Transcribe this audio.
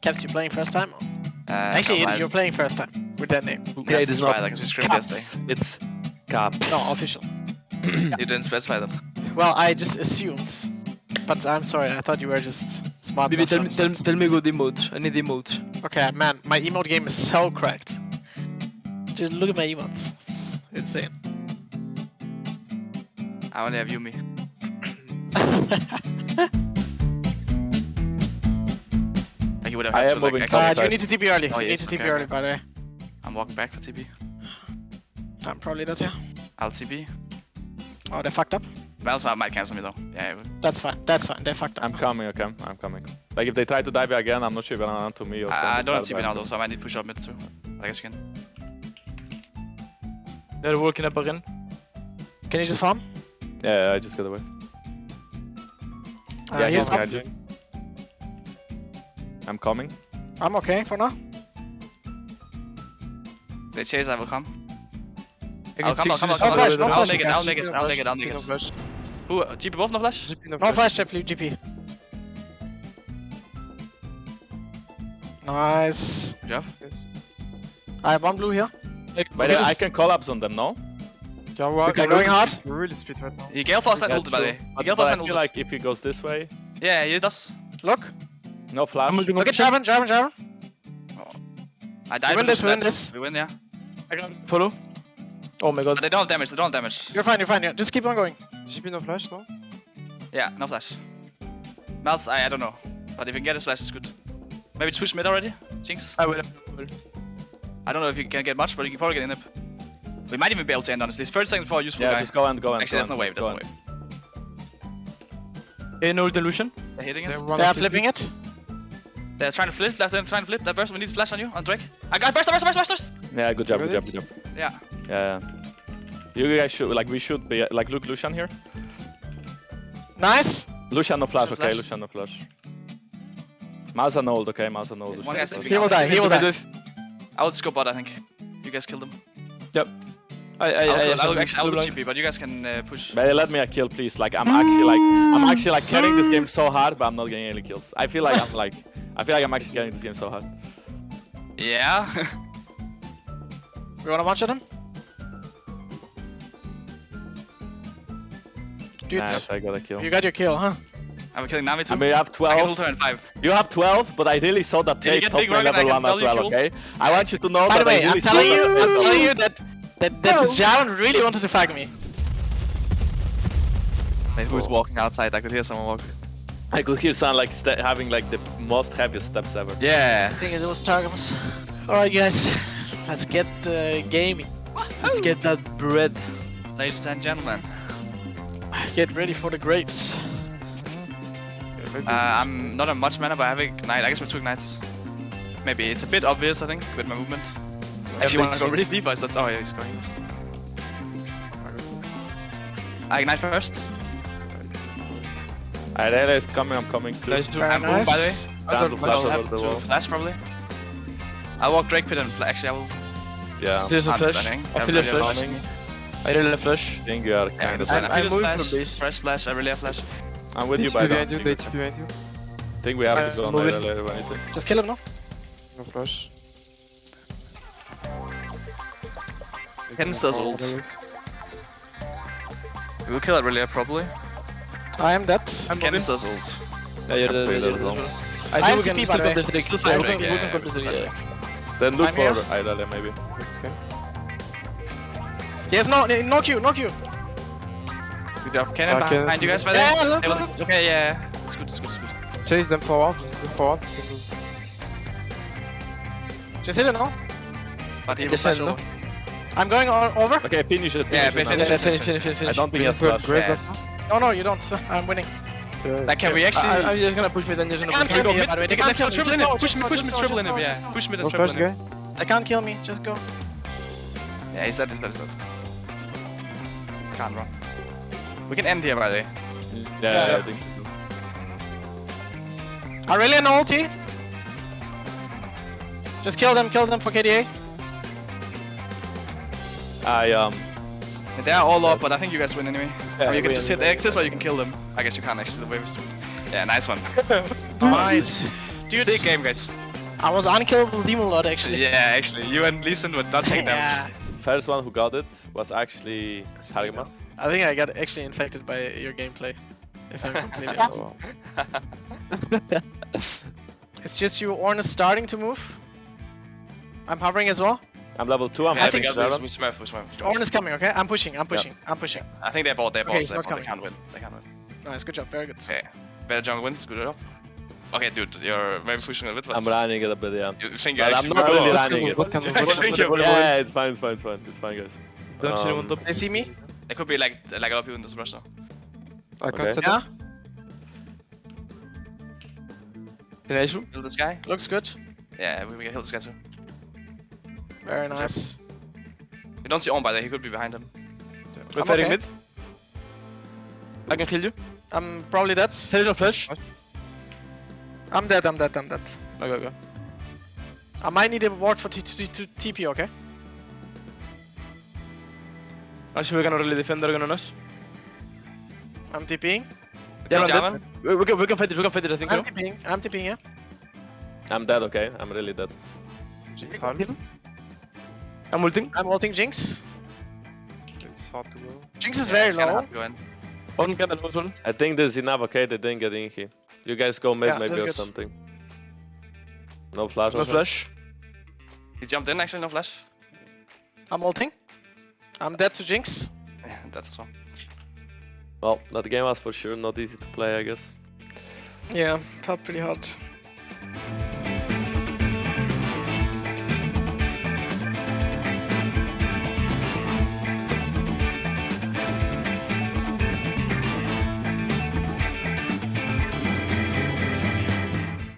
Caps, you playing first time? Uh, Actually, no, you're playing first time with that name. Yeah, it is not like we screamed yesterday. caps. It's caps. No, official. You didn't specify that. Well, I just assumed. But I'm sorry, I thought you were just smart Baby, enough tell me, tell, understand. tell me good emote. I need emote. Okay, man, my emote game is so cracked. Just look at my emotes. It's insane. I only have Yumi. would have I had am like, moving actually- uh, Outside. you need to TP early. Oh, you yes, need to TP okay, early, okay. by the way. I'm walking back for TP. I'm probably does, yeah. I'll TP. Oh, they fucked up. Malsa might cancel me though. Yeah, it would. That's fine. That's fine. They fucked up. I'm coming, okay? I'm coming. Like if they try to dive again, I'm not sure if they're on to me or I, I don't have TP now though, so I might need to push up mid too. I guess you can. They're walking up again. Can you just farm? Yeah, I just got away. Uh, yeah, he's he's up. catching. I'm coming. I'm okay for now. They chase, I will come. I I'll come, I'll come, I'll No come. flash, no I'll flash, make it, guys. I'll make it, I'll make it, I'll make No it. flash. Who, uh, TB both no flash? GP no No flash. flash trap, GP. Nice. Good job. Yes. I have one blue here. But Okay, uh, I just- can collapse on them, no? Yeah, well, Okay, we're going really hard. speed- We're really speed right now. He Gale Force and Yeah, ulted by the way. true. He But, Gale but Force I and feel ulted. like if he goes this way, Yeah, he does. Look. No flash. I'm ulting Look at Jarvan, Jarvan, Jarvan. I died. We win with this, we win this. We win, yeah. I got Follow. Oh my But god. they don't have damage, they don't have damage. You're fine, you're fine. Yeah. Just keep on going. GP no flash, no? Yeah, no flash. Mals, I, I don't know. But if you can get his flash, it's good. Maybe push mid already? Jinx? I will. I don't know if you can get much, but you can probably get in it. We might even be able to end honestly. It's 30 seconds before a useful Yeah, guy. just go and go and Actually, go there's no wave, there's go no wave. Hey, no delusion. They're hitting They're it. They are of the- flipping it. They're trying to flip, left hand trying to flip. That burst, we need flash on you, on Drake. I got burst, burst, burst, burst, burst! Yeah, good job, good job, good job. Yeah. Yeah. You guys should like we should be like look Lucian here. Nice. Lucian no flash, Lucian okay, flash. Lucian no flash. Mouse and old, okay, mouse and old. One Lucian guy's He will die, he will die. I will just go bot, I think. You guys killed him. I, I, I'll, I, go- I, I'll, actually, I'll do GP, but you guys can uh, push. But let me a kill, please. Like I'm actually like I'm actually like carrying this game so hard, but I'm not getting any kills. I feel like I'm like I feel like I'm actually getting this game so hard. Yeah. We wanna watch shot him? Dude, Nice, I got a kill. you got your kill, huh? I'm killing Nami too. I mean, you have 12. ult her in 5. You have 12, but I really saw that take get top big lane Rogan? I level 1 as well, kills. okay? I want you to know By that the way, I really I'm saw telling you, that I'm telling you that that that this Jarvan really wanted to fuck me. Who's walking outside? I could hear someone walk. I could hear sound like having like the most heaviest steps ever. Yeah. I think it was Targamas. Alright guys, let's get uh, gaming. let's get that bread. Ladies and gentlemen. Get ready for the grapes. Uh, I'm not a much mana, but I have Ignite. I guess we're two Ignites. Maybe it's a bit obvious, I think, with my movement. Actually, want to go really deep, I said, oh yeah, he's going. I Ignite first. Irene is coming, I'm coming too. Nice to Very I'm moving, by the way. nice. Down to flash I'll over have the to wall. flash probably. I'll walk Drake Pit and fla- actually I will. Yeah, There's a I'm flash. I feel a Everybody flash. flashing. I really have flash. I think you are kind that's of. I'm- I feel I'm a moving splash, from base. fresh splash, I really have flash. I'm with you by behind now. you, they TP behind you. I think we have to go on moving. later later anything. Just kill him now. No flash. Ken's ult. We will kill it really probably. I am dead. I'm moving. Ken's ult. Yeah, you're Can dead. play you're that dead as as well. well. I I have think we TP can by still the way. contest the Still yeah, we can, we yeah, can contest the yeah. yeah. Then look I'm for here. Maybe. Let's go. Yes, no, no Q, no Q. Good job. Cannon Uh, behind Cannon's you guys by there? Yeah, there. look, They will- look. Okay, yeah. It's good, it's good, it's good. Chase them forward, just go forward. You can do- Just hit it now. But he will Yes, flash I know. over. I'm going o- over. Okay, finish it. Yeah, Finish finish it. it. now. Finish, finish, finish, finish. I don't think he has We flash. Yeah. Also. No, no, you don't. I'm winning. Yeah. Like, can we actually... I'm just gonna push mid and just They gonna push go me, mid. by the way. They can't let's go kill triple in go, it. Push just me, push just me triple in go, it, yeah. Push me the triple in it. guy. They can't kill me. Just go. Yeah, he's dead, he's dead, he's dead. Can't run. We can end here, by the way. Yeah, Yeah. I think. Aurelion ulti. Just kill them, kill them for KDA. I um. They're all up, but I think you guys win anyway. Yeah, or you can just hit the X's or you can kill them. I guess you can't actually, the wave is Yeah, nice one. Nice. Dude, big game, guys. I was unkillable demon lord actually. Yeah, actually, you and Leeson would not take them. Yeah. First one who got it was actually Hargimas. I think I got actually infected by your gameplay. If I'm completely oh, honest. It's just you, Ornn is starting to move. I'm hovering as well. I'm level 2, I'm Yeah, I having think we, we smurf, we smurf. Ornn is coming, okay? I'm pushing, I'm pushing, I'm pushing. I think they're bought, they're bought, Okay, they're not bought. They can't win. They can't win. Nice, good job, very good. Okay. Better jungle wins, good job. Okay, dude, you're maybe pushing a bit, but I'm running it a bit, yeah. you think you're But I'm not really running it. What can I think you're- Yeah, it's fine, it's fine, it's fine. It's fine, guys. Don't see Um, top. They see me? It could be like like a lot of people in this rush now. I can't okay. set Yeah, up. In Azure. Kill this guy. looks good. Yeah, we, we can kill this guy too. Very nice. We don't see on by there, he could be behind him. We're I'm fighting okay. mid. I can kill you. I'm probably dead. Television flash. I'm dead, I'm dead, I'm dead. Okay, okay. I might need a ward for T to to TP, okay? Actually, we're gonna really defend Dragon on us. I'm TPing. Yeah, Kill I'm Jarvan. dead. We, we, can, we can fight it, we can fight it, I think. I'm no? TPing, I'm TPing, yeah? I'm dead, okay? I'm really dead. Jinx hard. I'm ulting. I'm ulting Jinx. It's hard to go. Jinx is Yeah, very it's kinda low. hard to go in. One can and one. I think this is enough, okay? They didn't get in here. You guys go mid Yeah, maybe that's or good. something. No flash No also? flash. He jumped in actually, no flash. I'm ulting. I'm dead to Jinx. Yeah, that's as well. Well, that game was for sure not easy to play, I guess. Yeah, felt pretty hard.